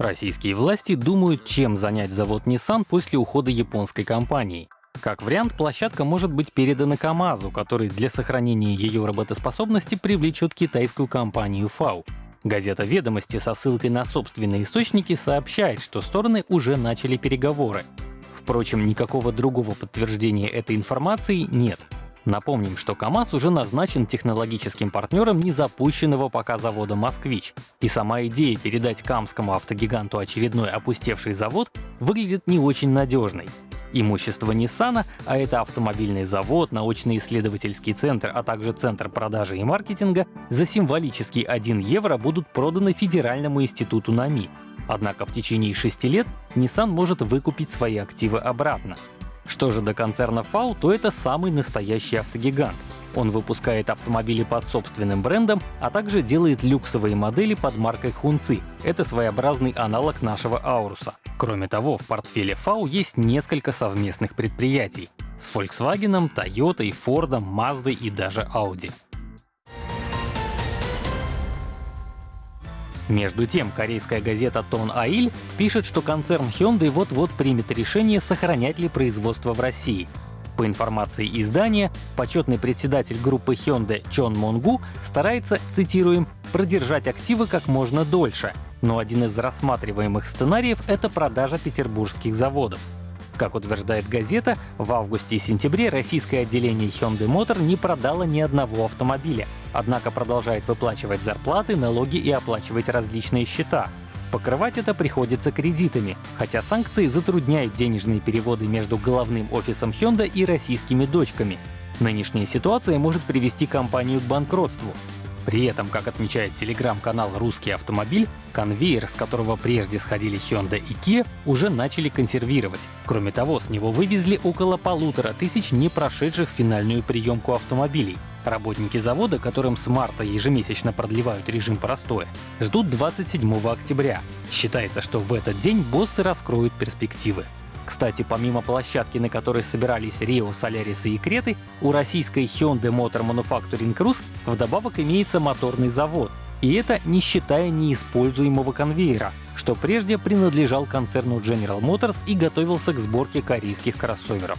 Российские власти думают, чем занять завод Nissan после ухода японской компании. Как вариант, площадка может быть передана КАМАЗу, который для сохранения ее работоспособности привлечет китайскую компанию FAO. Газета «Ведомости» со ссылкой на собственные источники сообщает, что стороны уже начали переговоры. Впрочем, никакого другого подтверждения этой информации нет. Напомним, что КАМАЗ уже назначен технологическим партнером незапущенного пока завода «Москвич». И сама идея передать камскому автогиганту очередной опустевший завод выглядит не очень надежной. Имущество Nissan, а это автомобильный завод, научно-исследовательский центр, а также центр продажи и маркетинга, за символический 1 евро будут проданы Федеральному институту НАМИ. Однако в течение шести лет Nissan может выкупить свои активы обратно. Что же до концерна FAW, то это самый настоящий автогигант. Он выпускает автомобили под собственным брендом, а также делает люксовые модели под маркой Хунци. Это своеобразный аналог нашего Ауруса. Кроме того, в портфеле FAW есть несколько совместных предприятий с Volkswagen, Toyota, Ford, Mazda и даже Audi. Между тем, корейская газета Тон Аиль пишет, что концерн Hyundai вот-вот примет решение, сохранять ли производство в России. По информации издания, почетный председатель группы Hyundai Чон Монгу старается, цитируем, «продержать активы как можно дольше», но один из рассматриваемых сценариев — это продажа петербургских заводов. Как утверждает газета, в августе и сентябре российское отделение Hyundai Motor не продало ни одного автомобиля, однако продолжает выплачивать зарплаты, налоги и оплачивать различные счета. Покрывать это приходится кредитами, хотя санкции затрудняют денежные переводы между головным офисом Hyundai и российскими дочками. Нынешняя ситуация может привести компанию к банкротству. При этом, как отмечает телеграм-канал «Русский автомобиль», конвейер, с которого прежде сходили Hyundai и Kia, уже начали консервировать. Кроме того, с него вывезли около полутора тысяч не прошедших финальную приемку автомобилей. Работники завода, которым с марта ежемесячно продлевают режим простоя, ждут 27 октября. Считается, что в этот день боссы раскроют перспективы. Кстати, помимо площадки, на которой собирались Рио, Солярис и Креты, у российской Hyundai Motor Manufacturing Rus вдобавок имеется моторный завод. И это не считая неиспользуемого конвейера, что прежде принадлежал концерну General Motors и готовился к сборке корейских кроссоверов.